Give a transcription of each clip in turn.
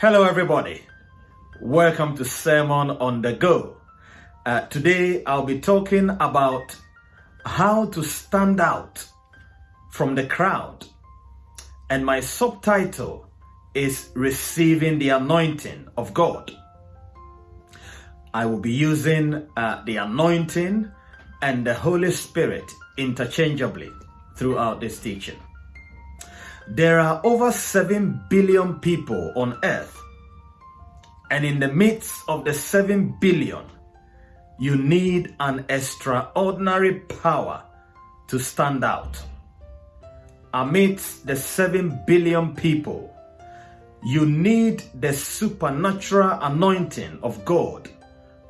Hello, everybody. Welcome to Sermon on the Go. Uh, today, I'll be talking about how to stand out from the crowd. And my subtitle is Receiving the Anointing of God. I will be using uh, the anointing and the Holy Spirit interchangeably throughout this teaching. There are over 7 billion people on earth. And in the midst of the 7 billion, you need an extraordinary power to stand out. Amidst the 7 billion people, you need the supernatural anointing of God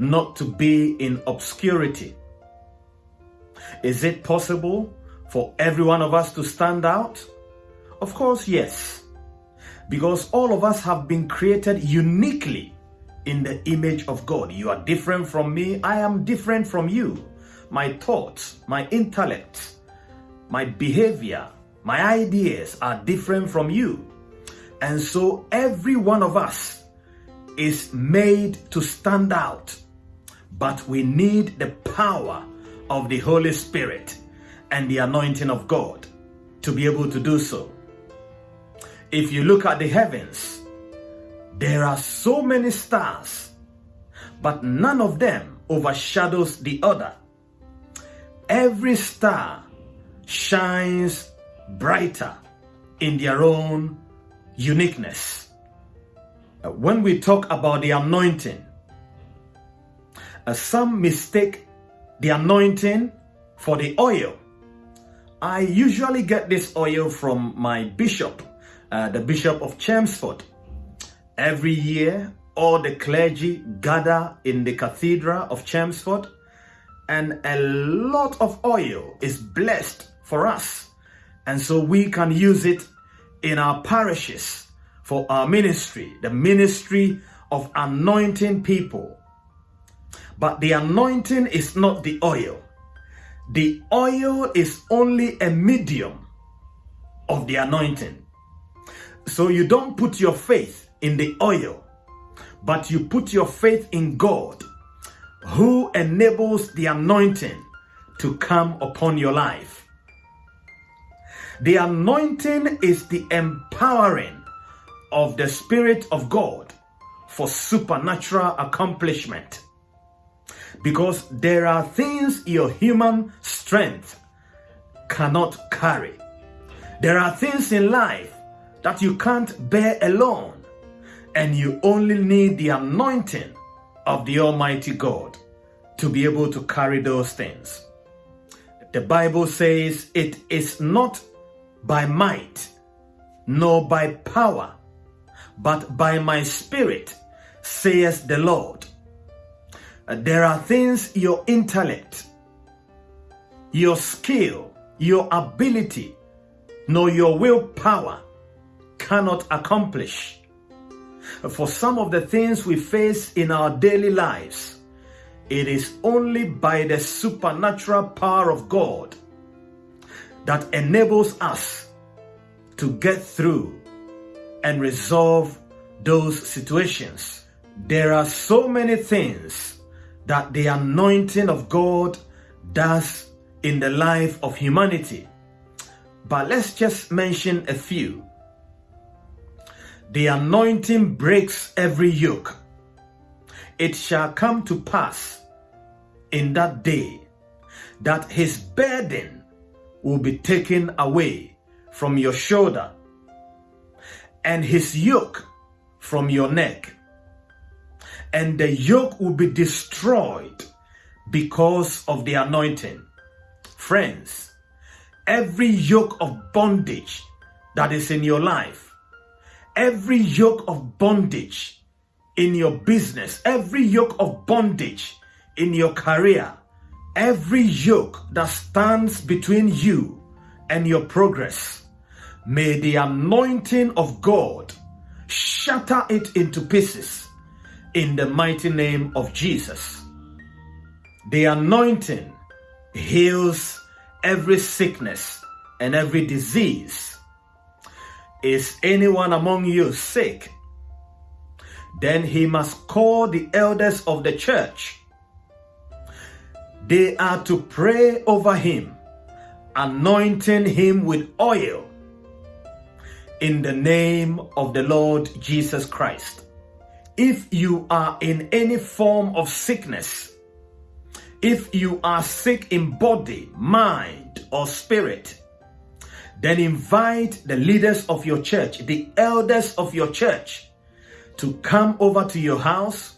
not to be in obscurity. Is it possible for every one of us to stand out? Of course, yes. Because all of us have been created uniquely in the image of God. You are different from me. I am different from you. My thoughts, my intellect, my behavior, my ideas are different from you. And so every one of us is made to stand out. But we need the power of the Holy Spirit and the anointing of God to be able to do so. If you look at the heavens, there are so many stars, but none of them overshadows the other. Every star shines brighter in their own uniqueness. Uh, when we talk about the anointing, uh, some mistake the anointing for the oil. I usually get this oil from my bishop uh, the Bishop of Chelmsford. Every year, all the clergy gather in the Cathedral of Chelmsford and a lot of oil is blessed for us. And so we can use it in our parishes for our ministry, the ministry of anointing people. But the anointing is not the oil. The oil is only a medium of the anointing. So you don't put your faith in the oil, but you put your faith in God, who enables the anointing to come upon your life. The anointing is the empowering of the Spirit of God for supernatural accomplishment. Because there are things your human strength cannot carry. There are things in life that you can't bear alone, and you only need the anointing of the Almighty God to be able to carry those things. The Bible says it is not by might nor by power, but by my spirit, says the Lord. Uh, there are things your intellect, your skill, your ability, nor your willpower cannot accomplish. For some of the things we face in our daily lives, it is only by the supernatural power of God that enables us to get through and resolve those situations. There are so many things that the anointing of God does in the life of humanity. But let's just mention a few. The anointing breaks every yoke. It shall come to pass in that day that his burden will be taken away from your shoulder and his yoke from your neck. And the yoke will be destroyed because of the anointing. Friends, every yoke of bondage that is in your life every yoke of bondage in your business, every yoke of bondage in your career, every yoke that stands between you and your progress, may the anointing of God shatter it into pieces in the mighty name of Jesus. The anointing heals every sickness and every disease is anyone among you sick? Then he must call the elders of the church. They are to pray over him, anointing him with oil in the name of the Lord Jesus Christ. If you are in any form of sickness, if you are sick in body, mind, or spirit, then invite the leaders of your church, the elders of your church, to come over to your house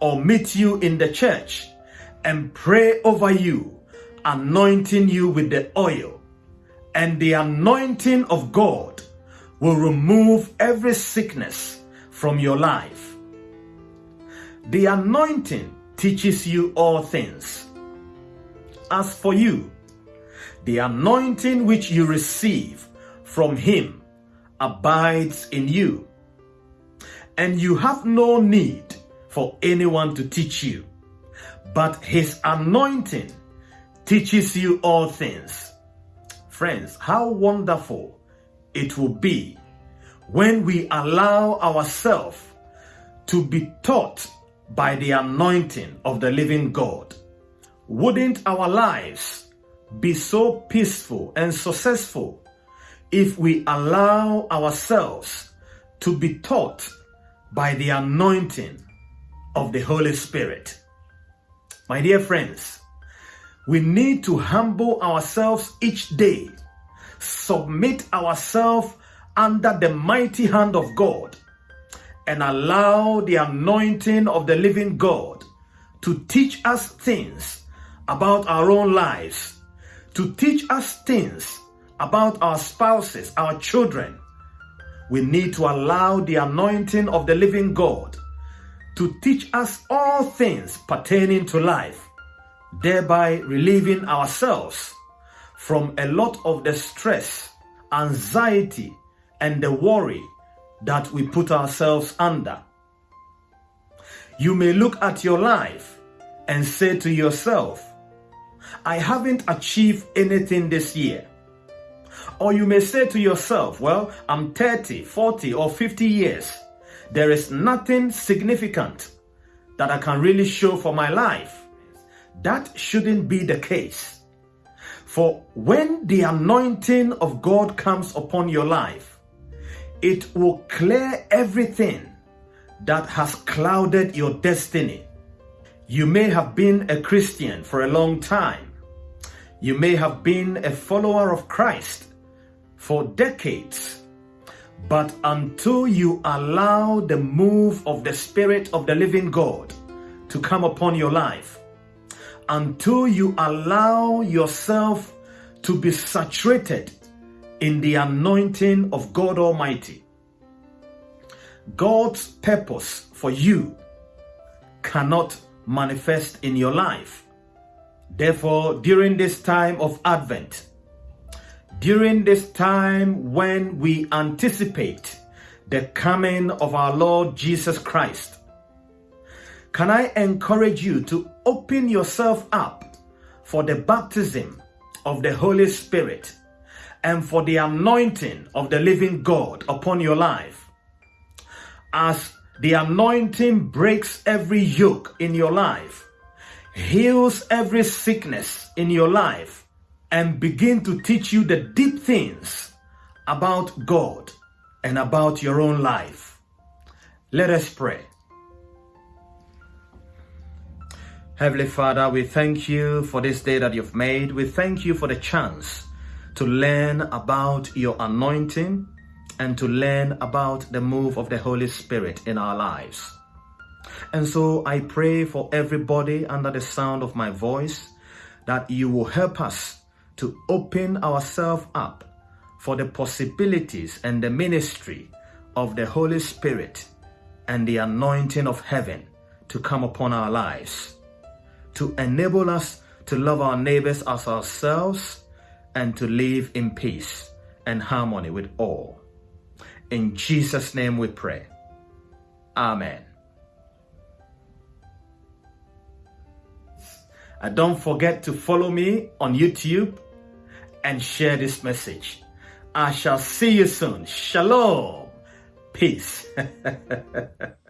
or meet you in the church and pray over you, anointing you with the oil. And the anointing of God will remove every sickness from your life. The anointing teaches you all things. As for you, the anointing which you receive from him abides in you, and you have no need for anyone to teach you, but his anointing teaches you all things. Friends, how wonderful it will be when we allow ourselves to be taught by the anointing of the living God. Wouldn't our lives be so peaceful and successful if we allow ourselves to be taught by the anointing of the Holy Spirit? My dear friends, we need to humble ourselves each day, submit ourselves under the mighty hand of God and allow the anointing of the living God to teach us things about our own lives, to teach us things about our spouses, our children. We need to allow the anointing of the living God to teach us all things pertaining to life, thereby relieving ourselves from a lot of the stress, anxiety, and the worry that we put ourselves under. You may look at your life and say to yourself, I haven't achieved anything this year. Or you may say to yourself, well, I'm 30, 40, or 50 years. There is nothing significant that I can really show for my life. That shouldn't be the case. For when the anointing of God comes upon your life, it will clear everything that has clouded your destiny. You may have been a Christian for a long time. You may have been a follower of Christ for decades. But until you allow the move of the Spirit of the living God to come upon your life, until you allow yourself to be saturated in the anointing of God Almighty. God's purpose for you cannot manifest in your life. Therefore, during this time of Advent, during this time when we anticipate the coming of our Lord Jesus Christ, can I encourage you to open yourself up for the baptism of the Holy Spirit and for the anointing of the living God upon your life. As the anointing breaks every yoke in your life, heals every sickness in your life, and begin to teach you the deep things about God and about your own life. Let us pray. Heavenly Father, we thank you for this day that you've made. We thank you for the chance to learn about your anointing and to learn about the move of the Holy Spirit in our lives. And so I pray for everybody under the sound of my voice that you will help us to open ourselves up for the possibilities and the ministry of the Holy Spirit and the anointing of heaven to come upon our lives, to enable us to love our neighbors as ourselves and to live in peace and harmony with all. In Jesus' name we pray. Amen. And don't forget to follow me on YouTube and share this message. I shall see you soon. Shalom. Peace.